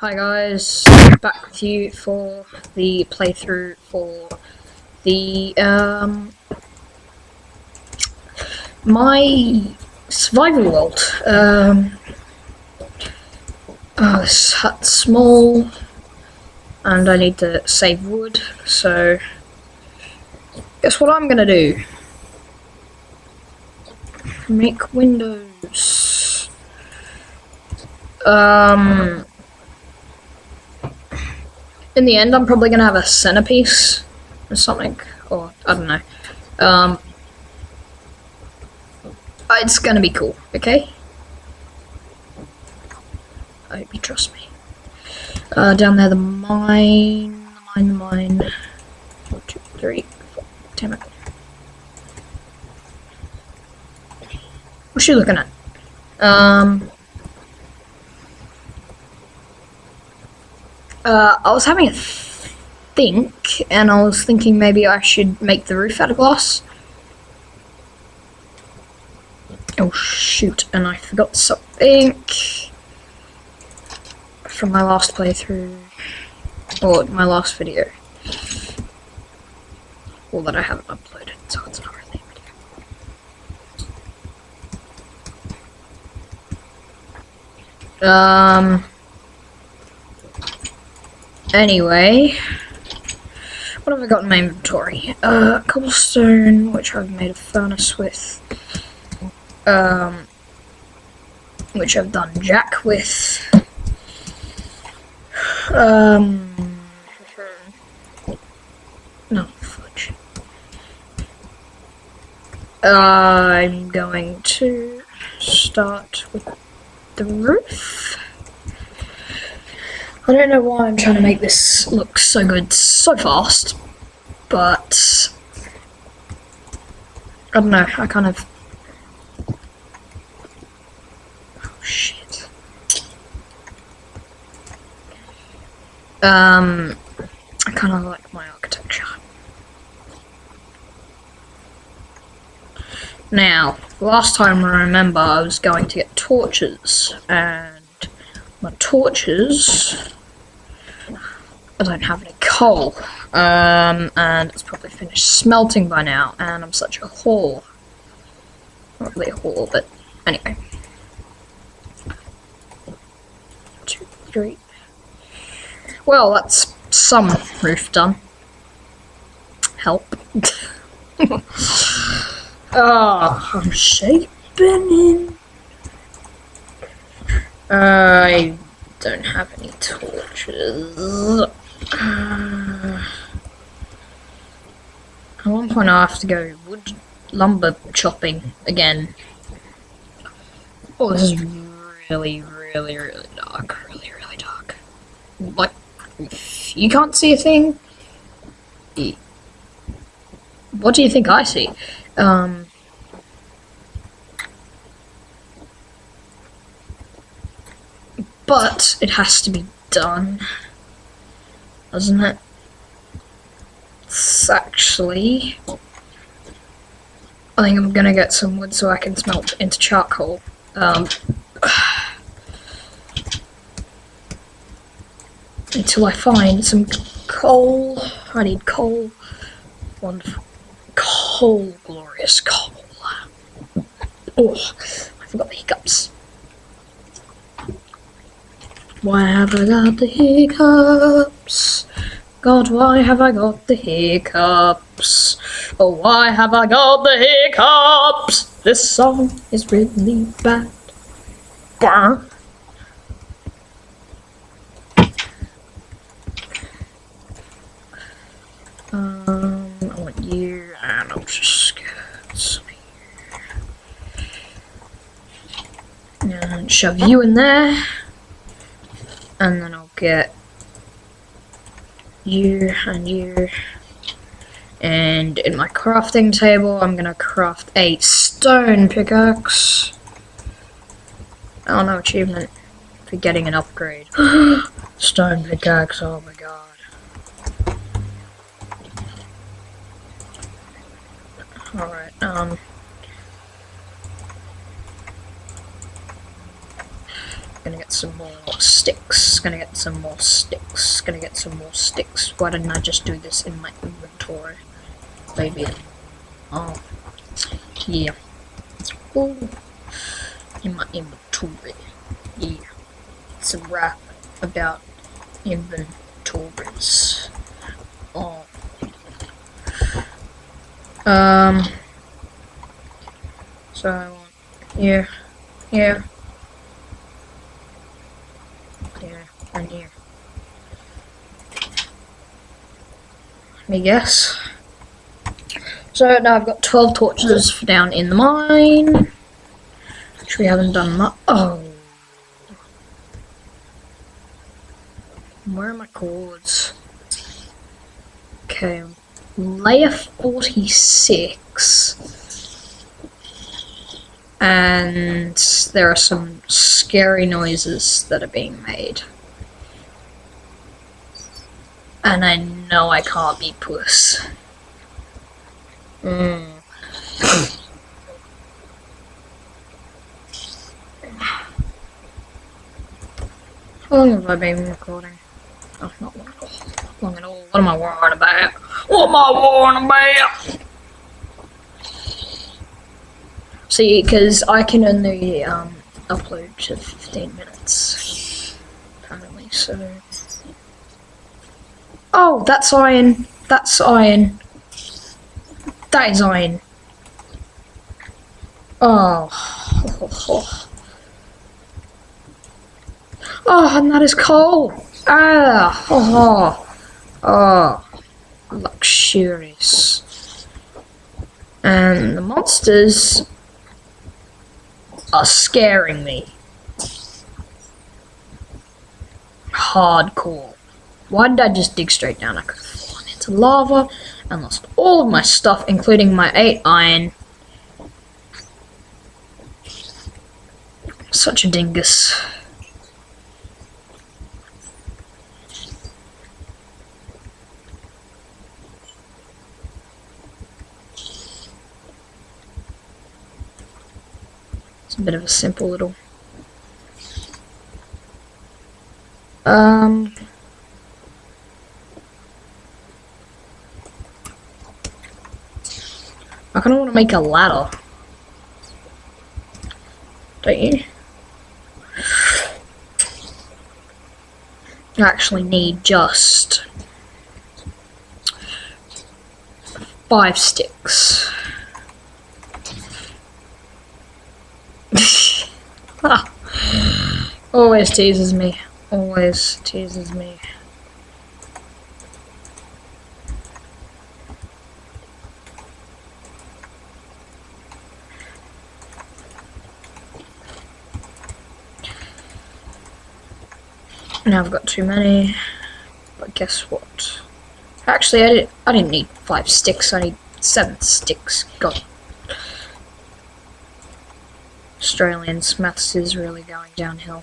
Hi guys, back with you for the playthrough for the um my survival world. Um, oh, this hut's small, and I need to save wood. So, guess what I'm gonna do? Make windows. Um in the end, I'm probably gonna have a centerpiece or something, or I don't know. Um, it's gonna be cool, okay? I hope you trust me. Uh, down there, the mine, the mine, the mine. One, two, three, four. Damn it. What's she looking at? Um. Uh, I was having a think, and I was thinking maybe I should make the roof out of glass. Oh shoot, and I forgot something from my last playthrough, or my last video. Well, that I haven't uploaded, so it's not really a video. Um... Anyway, what have I got in my inventory? Uh, cobblestone, which I've made a furnace with. Um, which I've done jack with. Um, no, I'm going to start with the roof. I don't know why I'm trying to make this look so good so fast, but I don't know, I kind of... Oh shit. Um, I kind of like my architecture. Now, last time I remember I was going to get torches, and my torches I don't have any coal. Um, and it's probably finished smelting by now, and I'm such a whore. Not really a whore, but anyway. Two, three. Well, that's some roof done. Help. Oh, I'm shaping in. I don't have any torches. Uh, at one point I have to go wood lumber chopping again. Oh, this is really, really, really dark. Really, really dark. Like, you can't see a thing. What do you think I see? Um, but it has to be done doesn't it? It's actually... I think I'm gonna get some wood so I can smelt into charcoal. Um, until I find some coal. I need coal. Wonderful. Coal, glorious coal. Oh, I forgot the hiccups. Why have I got the hiccups? God, why have I got the hiccups? Oh, why have I got the hiccups? This song is really bad. Bah. Um, I want you, and I'll just get some here. And shove you in there and then I'll get you and you. And in my crafting table I'm gonna craft a stone pickaxe. Oh no achievement for getting an upgrade. Stone pickaxe oh my god. Alright um. Gonna get some more sticks. Gonna get some more sticks. Gonna get some more sticks. Why didn't I just do this in my inventory? Maybe. Oh. Yeah. Oh. In my inventory. Yeah. It's a rap about inventories. Oh. Um. So. Yeah. Yeah. Yeah. Here. Let me guess. So now I've got 12 torches down in the mine. Which we haven't done much. Oh. Where are my cords? Okay. Layer 46 and there are some scary noises that are being made. And I know I can't be puss. Mm. How long have I been recording? Oh, not long. Not long at all. What am I worrying about? What am I worrying about? See, because I can only um, upload to 15 minutes, apparently, so... Oh, that's iron. That's iron. That is iron. Oh. Oh, and that is coal. Ah. Oh. Oh. Luxurious. And the monsters are scaring me. Hardcore. Why did I just dig straight down? I could have fallen into lava and lost all of my stuff, including my 8 iron. Such a dingus. It's a bit of a simple little um kind of want to make a ladder don't you I actually need just five sticks ah. Always teases me. Always teases me. Now I've got too many. But guess what? Actually, I didn't, I didn't need five sticks. I need seven sticks. God Australians, maths is really going downhill.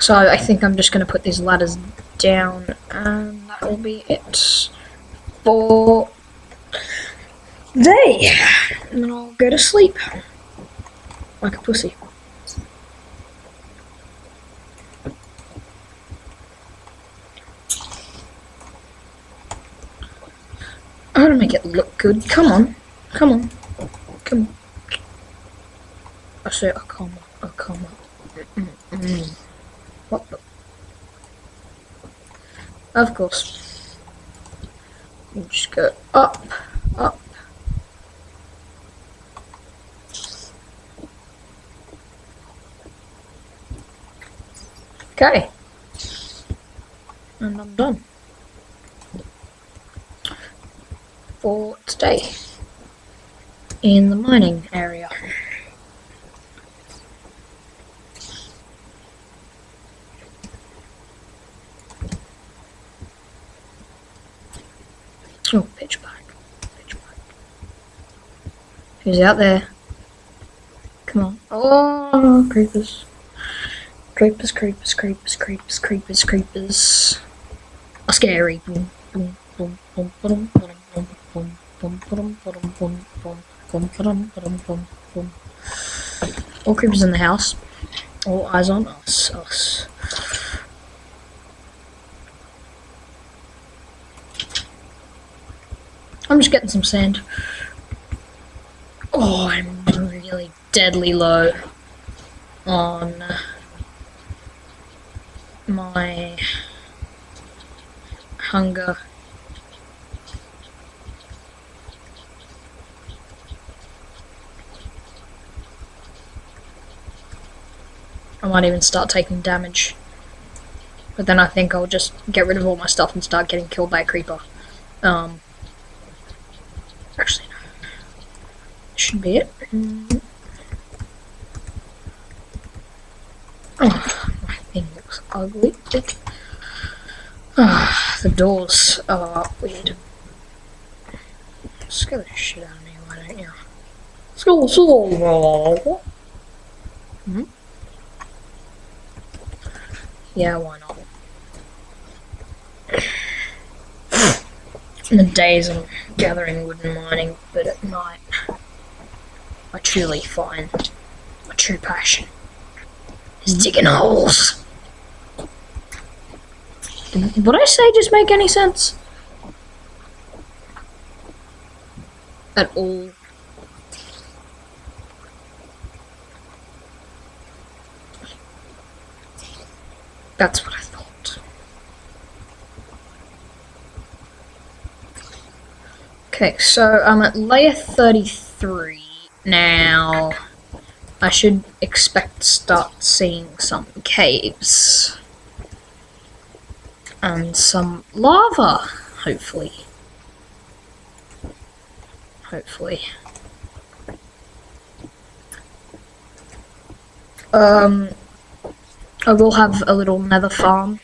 So I think I'm just going to put these ladders down and that will be it for day. And then I'll go to sleep like a pussy. To make it look good. Come on. Come on. Come on. I say a comma, a comma. Mm -mm. What the? Of course. You just go up, up. Okay. And I'm done. For today in the mining area. Oh, pitch black. Pitch black. Who's out there? Come on. Oh, creepers. Creepers, creepers, creepers, creepers, creepers, creepers. A scary. Boom, boom, boom, boom, boom, boom, All creepers in the house. All eyes on us. Us. I'm just getting some sand. Oh, I'm really deadly low on my hunger. I might even start taking damage. But then I think I'll just get rid of all my stuff and start getting killed by a creeper. Um, actually, no. Should be it. Oh, my thing looks ugly. Ah, the doors are weird. Scare the shit out of me, why don't you? Scare the Hmm? Yeah, why not? In the days I'm gathering wood and mining, but at night I truly find my true passion is hmm? digging holes. Did what I say just make any sense? At all? That's what I thought. Okay, so I'm at layer 33 now. I should expect to start seeing some caves. And some lava, hopefully. Hopefully. Um, I will have a little nether farm.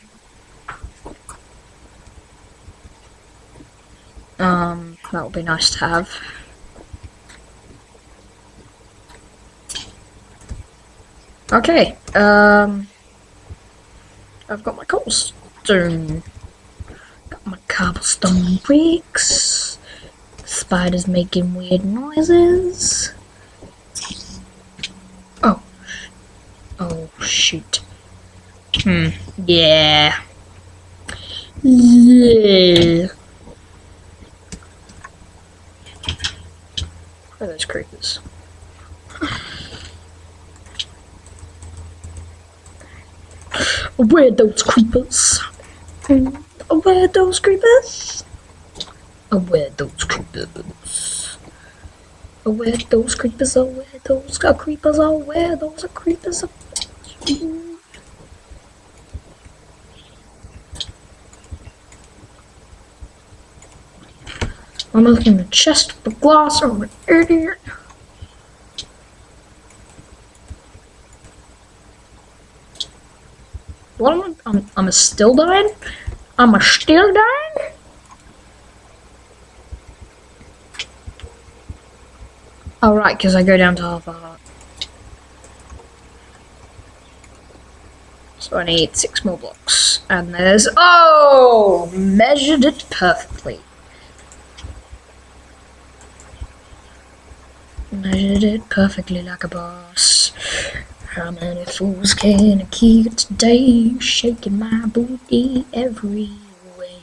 Um, that would be nice to have. Okay, um, I've got my cobblestone. Got my cobblestone bricks. Spiders making weird noises. Oh. Oh, shoot. Hmm. Yeah. Yeah. Where are those creepers? Where those creepers? Where those creepers? Where those creepers? Where those creepers? Where those creepers? Where those are creepers I'm looking in the chest for glass. I'm an idiot. What am I? I'm, I'm still dying? I'm a still dying? Oh, right, because I go down to half a heart. So I need six more blocks. And there's... Oh! Measured it perfectly. Measured it perfectly like a boss. How many fools can I keep today? Shaking my booty every way.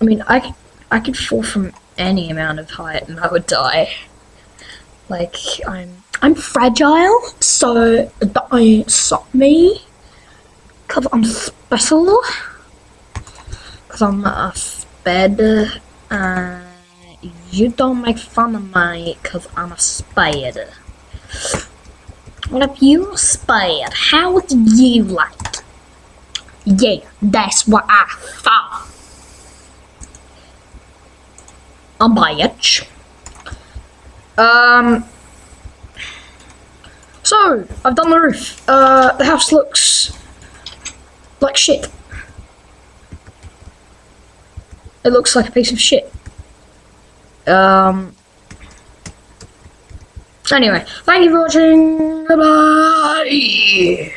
I mean, I, I could fall from any amount of height and I would die. Like, I'm I'm fragile, so don't stop me. Because I'm special. Because I'm a spider. Uh, you don't make fun of me because I'm a spider. What if you were spider, How would you like? Yeah, that's what I thought. A bitch. Um. So, I've done the roof. Uh, the house looks like shit. It looks like a piece of shit. Um. Anyway, thank you for watching. Bye.